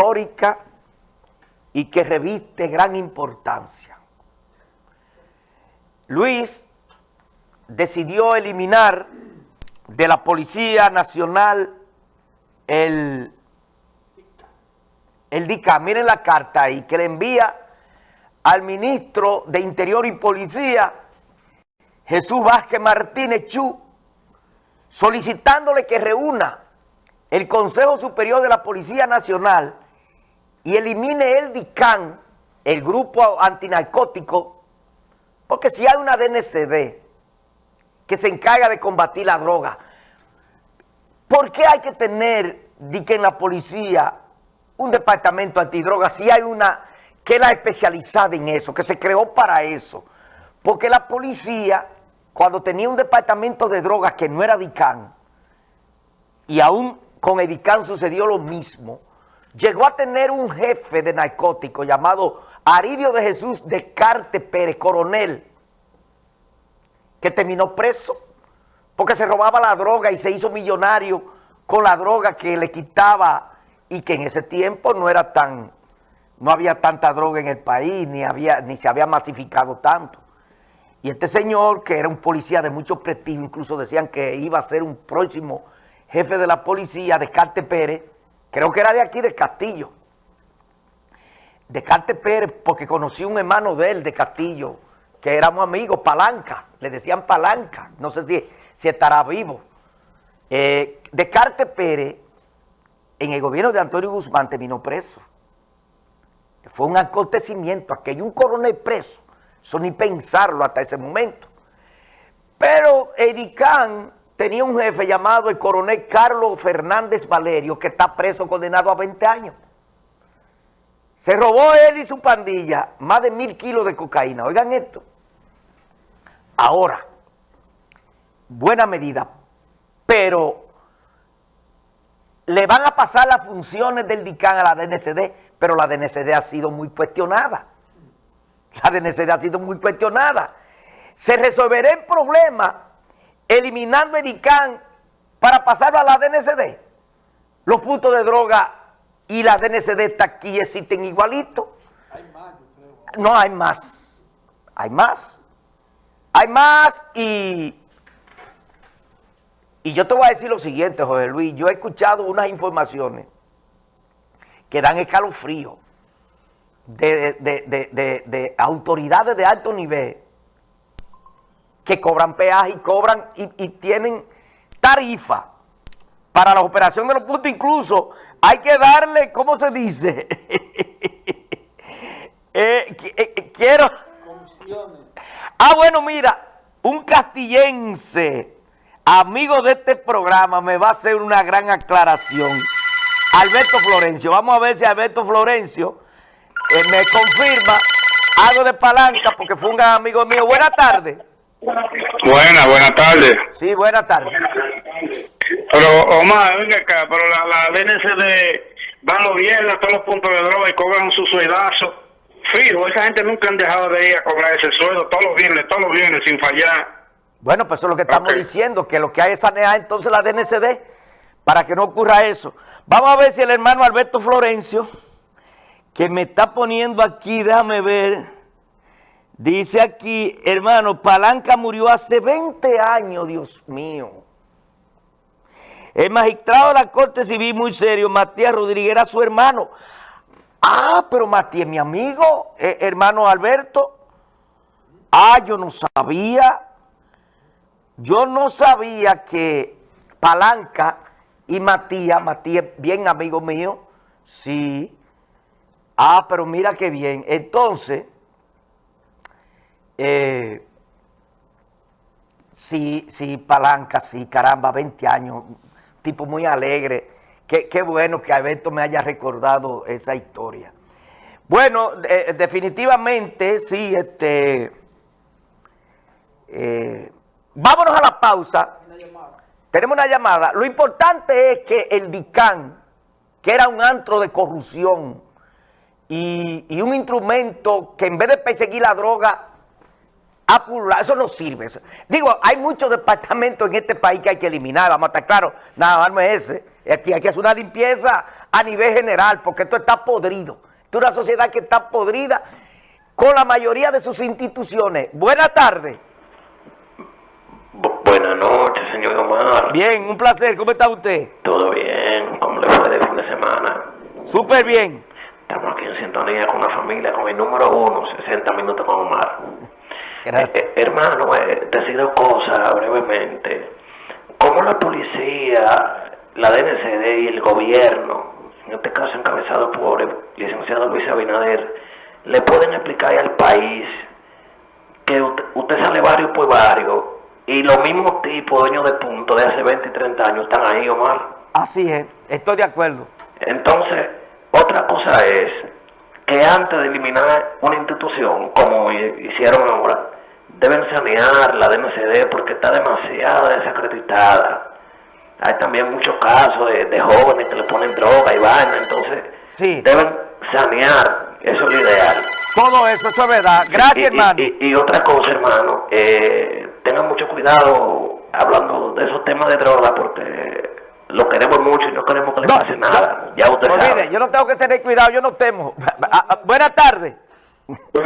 histórica y que reviste gran importancia. Luis decidió eliminar de la Policía Nacional el, el DICA. Miren la carta ahí que le envía al ministro de Interior y Policía, Jesús Vázquez Martínez Chu, solicitándole que reúna el Consejo Superior de la Policía Nacional y elimine el DICAN, el grupo antinarcótico, porque si hay una DNCD que se encarga de combatir la droga, ¿por qué hay que tener que en la policía un departamento antidroga si hay una que es la especializada en eso, que se creó para eso? Porque la policía, cuando tenía un departamento de drogas que no era DICAN, y aún con Edicán sucedió lo mismo. Llegó a tener un jefe de narcóticos llamado Aridio de Jesús de Carte Pérez, coronel, que terminó preso porque se robaba la droga y se hizo millonario con la droga que le quitaba y que en ese tiempo no era tan, no había tanta droga en el país, ni, había, ni se había masificado tanto. Y este señor, que era un policía de mucho prestigio, incluso decían que iba a ser un próximo jefe de la policía, Descartes Pérez, creo que era de aquí, de Castillo. Descartes Pérez, porque conocí un hermano de él, de Castillo, que éramos amigos, Palanca, le decían Palanca, no sé si, si estará vivo. Eh, Descartes Pérez, en el gobierno de Antonio Guzmán, terminó preso. Fue un acontecimiento, aquello, un coronel preso, eso ni pensarlo hasta ese momento. Pero Ericán tenía un jefe llamado el coronel Carlos Fernández Valerio, que está preso, condenado a 20 años. Se robó él y su pandilla más de mil kilos de cocaína. Oigan esto. Ahora, buena medida, pero le van a pasar las funciones del DICAN a la DNCD, pero la DNCD ha sido muy cuestionada. La DNCD ha sido muy cuestionada. Se resolverá el problema eliminando el ICANN para pasarlo a la DNCD. Los puntos de droga y la DNCD aquí existen igualitos. Hay más, yo creo. No, hay más. Hay más. Hay más y... Y yo te voy a decir lo siguiente, José Luis. Yo he escuchado unas informaciones que dan escalofrío de, de, de autoridades de alto nivel que cobran peaje y cobran y, tienen tarifa para la operación de los puntos. Incluso hay que darle, ¿cómo se dice? Eh, eh, eh, quiero... Ah, bueno, mira, un castillense, amigo de este programa, me va a hacer una gran aclaración. Alberto Florencio, vamos a ver si Alberto Florencio me confirma algo de palanca, porque fue un gran amigo mío. Buenas tardes. Buenas, buenas tardes. Sí, buenas tardes. Pero, Omar, venga acá, pero la, la DNCD van los viernes a todos los puntos de droga y cobran su sueldazo. Fijo, esa gente nunca han dejado de ir a cobrar ese sueldo todos los viernes, todos los viernes, sin fallar. Bueno, pues eso es lo que estamos diciendo, que lo que hay es sanear entonces la DNCD para que no ocurra eso. Vamos a ver si el hermano Alberto Florencio, que me está poniendo aquí, déjame ver... Dice aquí, hermano, Palanca murió hace 20 años, Dios mío. El magistrado de la Corte Civil, muy serio, Matías Rodríguez, era su hermano. Ah, pero Matías, mi amigo, eh, hermano Alberto. Ah, yo no sabía. Yo no sabía que Palanca y Matías, Matías, bien amigo mío, sí. Ah, pero mira qué bien. Entonces... Eh, sí, sí, Palanca, sí, caramba, 20 años, tipo muy alegre. Qué, bueno que Alberto me haya recordado esa historia. Bueno, definitivamente, sí, este... Eh, vámonos a la pausa. Tenemos una llamada. Lo importante es que el DICAN, que era un antro de corrupción y un instrumento que en vez de perseguir la droga eso no sirve. Digo, hay muchos departamentos en este país que hay que eliminar, vamos a estar claros, nada más no es ese. Aquí hay que hacer una limpieza a nivel general, porque esto está podrido. Esto es una sociedad que está podrida con la mayoría de sus instituciones. Buenas tardes. Bu- Buenas noches, señor Omar. Bien, un placer. ¿Cómo está usted? ¿Todo bien? ¿Cómo le fue de fin de semana? Súper bien. Estamos aquí en sintonía con la familia, con el número uno, 60 minutos con Omar. Eh, eh, hermano, eh, decir dos cosas brevemente. ¿Cómo la policía, la DNCD y el gobierno, en este caso encabezado por el licenciado Luis Abinader, le pueden explicar al país que usted, usted sale barrio por barrio y los mismos tipos, dueños de puntos de hace 20 y 30 años, están ahí, Omar? Así es, estoy de acuerdo. Entonces, otra cosa es que antes de eliminar una institución, como hi- hicieron ahora, deben sanear la DNCD porque está demasiado desacreditada. Hay también muchos casos de, de jóvenes que le ponen droga y vaina, entonces Sí. deben sanear, eso es lo ideal. Todo eso, eso es verdad. Gracias, Y- y- hermano. Y, y otra cosa, hermano, eh, tengan mucho cuidado hablando de esos temas de droga porque lo queremos mucho y no queremos que le No, pase nada. no. ya usted sabe. mire, yo no tengo que tener cuidado, yo no temo. Ah, ah, Buenas tardes.